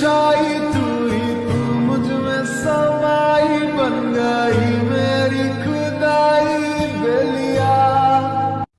shy